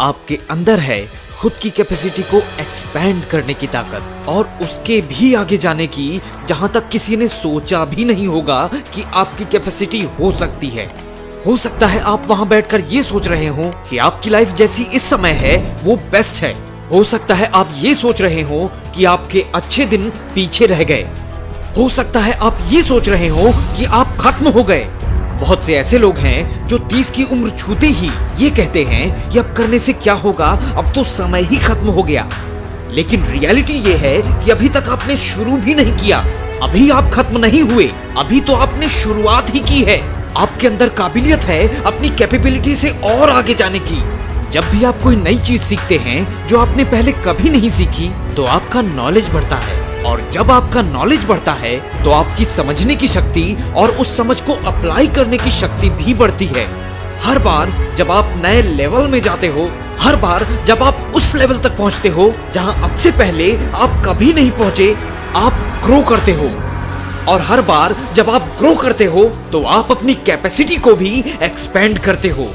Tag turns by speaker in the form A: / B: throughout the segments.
A: आपके अंदर है खुद की कैपेसिटी को एक्सपैंड करने की ताकत और उसके भी आगे जाने की, जहाँ तक किसी ने सोचा भी नहीं होगा कि आपकी कैपेसिटी हो सकती है। हो सकता है आप वहाँ बैठकर ये सोच रहे हो कि आपकी लाइफ जैसी इस समय है, वो बेस्ट है। हो सकता है आप ये सोच रहे हो कि आपके अच्छे दिन पीछे रह गए। हो सकता है आप ये सोच रहे हो कि आप खत्म हो गए। बहुत से ऐसे लोग हैं जो तीस की उम्र छूते ही ये कहते हैं कि अब करने से क्या होगा? अब तो समय ही खत्म हो गया। लेकिन रियलिटी ये है कि अभी तक आपने शुरू भी नहीं किया। अभी आप खत्म नहीं हुए। अभी तो आपने शुरुआत ही की है। आपके अंदर काबिलियत है अपनी कैपेबिलिटी से और आगे जाने की। जब भी आप कोई नई चीज़ सीखते हैं, जो आपने पहले कभी नहीं सीखी तो आपका नॉलेज बढ़ता है। और जब आपका नॉलेज बढ़ता है तो आपकी समझने की शक्ति और उस समझ को अप्लाई करने की शक्ति भी बढ़ती है। हर बार जब आप नए लेवल में जाते हो, हर बार जब आप उस लेवल तक पहुँचते हो, जहाँ अब से पहले आप कभी नहीं पहुँचे, आप ग्रो करते हो। और हर बार जब आप ग्रो करते हो तो आप अपनी कैपेसिटी को भी एक्सपेंड करते हो।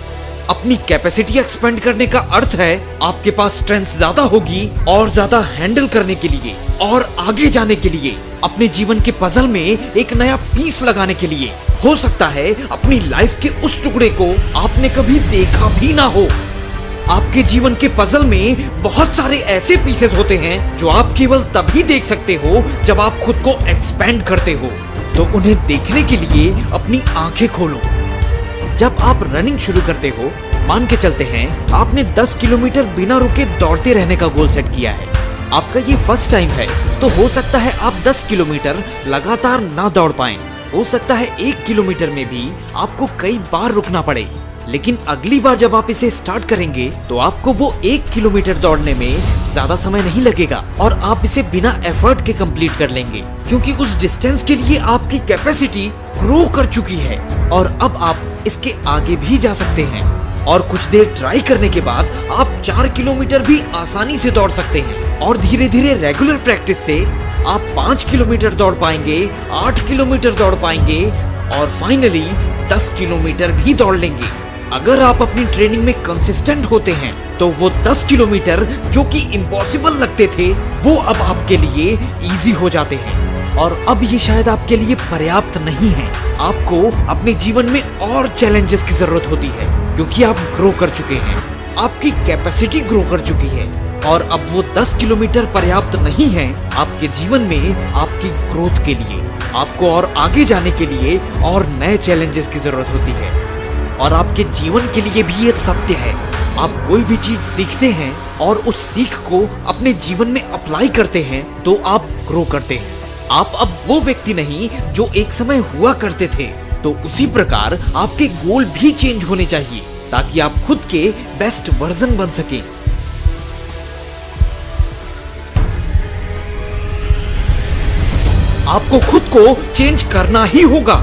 A: अपनी कैपेसिटी एक्सपेंड करने का अर्थ है, आपके पास स्ट्रेंथ ज़्यादा होगी और ज़्यादा हैंडल करने के लिए और आगे जाने के लिए, अपने जीवन के पजल में एक नया पीस लगाने के लिए। हो सकता है अपनी लाइफ के उस टुकड़े को आपने कभी देखा भी ना हो। आपके जीवन के पजल में बहुत सारे ऐसे पीसेस होते हैं जो आप केवल तभी देख सकते हो जब आप खुद को एक्सपेंड करते हो। तो उन्हें देखने के लिए अपनी आँखें खोलो। जब आप रनिंग शुरू करते हो, मान के चलते हैं, आपने 10 किलोमीटर बिना रुके दौड़ते रहने का गोल सेट किया है। आपका ये फ़र्स्ट टाइम है तो हो सकता है आप 10 किलोमीटर लगातार ना दौड़ पाए। हो सकता है एक किलोमीटर में भी आपको कई बार रुकना पड़े। लेकिन अगली बार जब आप इसे स्टार्ट करेंगे तो आपको वो एक किलोमीटर दौड़ने में ज़्यादा समय नहीं लगेगा और आप इसे बिना एफर्ट के कंप्लीट कर लेंगे, क्योंकि उस डिस्टेंस के लिए आपकी कैपेसिटी ग्रो कर चुकी है और अब आप इसके आगे भी जा सकते हैं। और कुछ देर ट्राई करने के बाद आप चार किलोमीटर भी आसानी से दौड़ सकते हैं और धीरे धीरे रेगुलर प्रैक्टिस से आप पाँच किलोमीटर दौड़ पाएँगे, आठ किलोमीटर दौड़ पाएँगे और फाइनली दस किलोमीटर भी दौड़ लेंगे। अगर आप अपनी ट्रेनिंग में कंसिस्टेंट होते हैं तो वो 10 किलोमीटर जो कि इम्पॉसिबल लगते थे, वो अब आपके लिए इजी हो जाते हैं। और अब ये शायद आपके लिए पर्याप्त नहीं है। आपको अपने जीवन में और चैलेंजेस की ज़रूरत होती है, क्योंकि आप ग्रो कर चुके हैं। आपकी कैपेसिटी ग्रो कर चुकी है। और अब वो 10 किलोमीटर पर्याप्त नहीं है आपके जीवन में, आपकी ग्रोथ के लिए। आपको और आगे जाने के लिए और नए चैलेंजेस की ज़रूरत होती है। और आपके जीवन के लिए भी ये सत्य है। आप कोई भी चीज़ सीखते हैं और उस सीख को अपने जीवन में अप्लाई करते हैं तो आप ग्रो करते हैं। आप अब वो व्यक्ति नहीं जो एक समय हुआ करते थे। तो उसी प्रकार आपके गोल भी चेंज होने चाहिए, ताकि आप खुद के बेस्ट वर्जन बन सके। आपको खुद को चेंज करना ही होगा।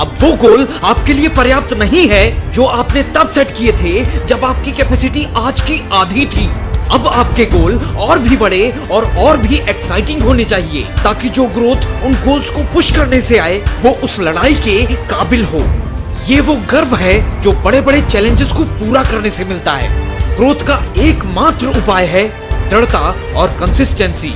A: अब वो गोल आपके लिए पर्याप्त नहीं है, जो आपने तब सेट किए थे जब आपकी कैपेसिटी आज की आधी थी। अब आपके गोल और भी बड़े और और भी एक्साइटिंग होने चाहिए, ताकि जो ग्रोथ उन गोल्स को पुश करने से आए, वो उस लड़ाई के काबिल हो। ये वो गर्व है जो बड़े बड़े चैलेंजेस को पूरा करने से मिलता है। ग्रोथ का एकमात्र उपाय है दृढ़ता और कंसिस्टेंसी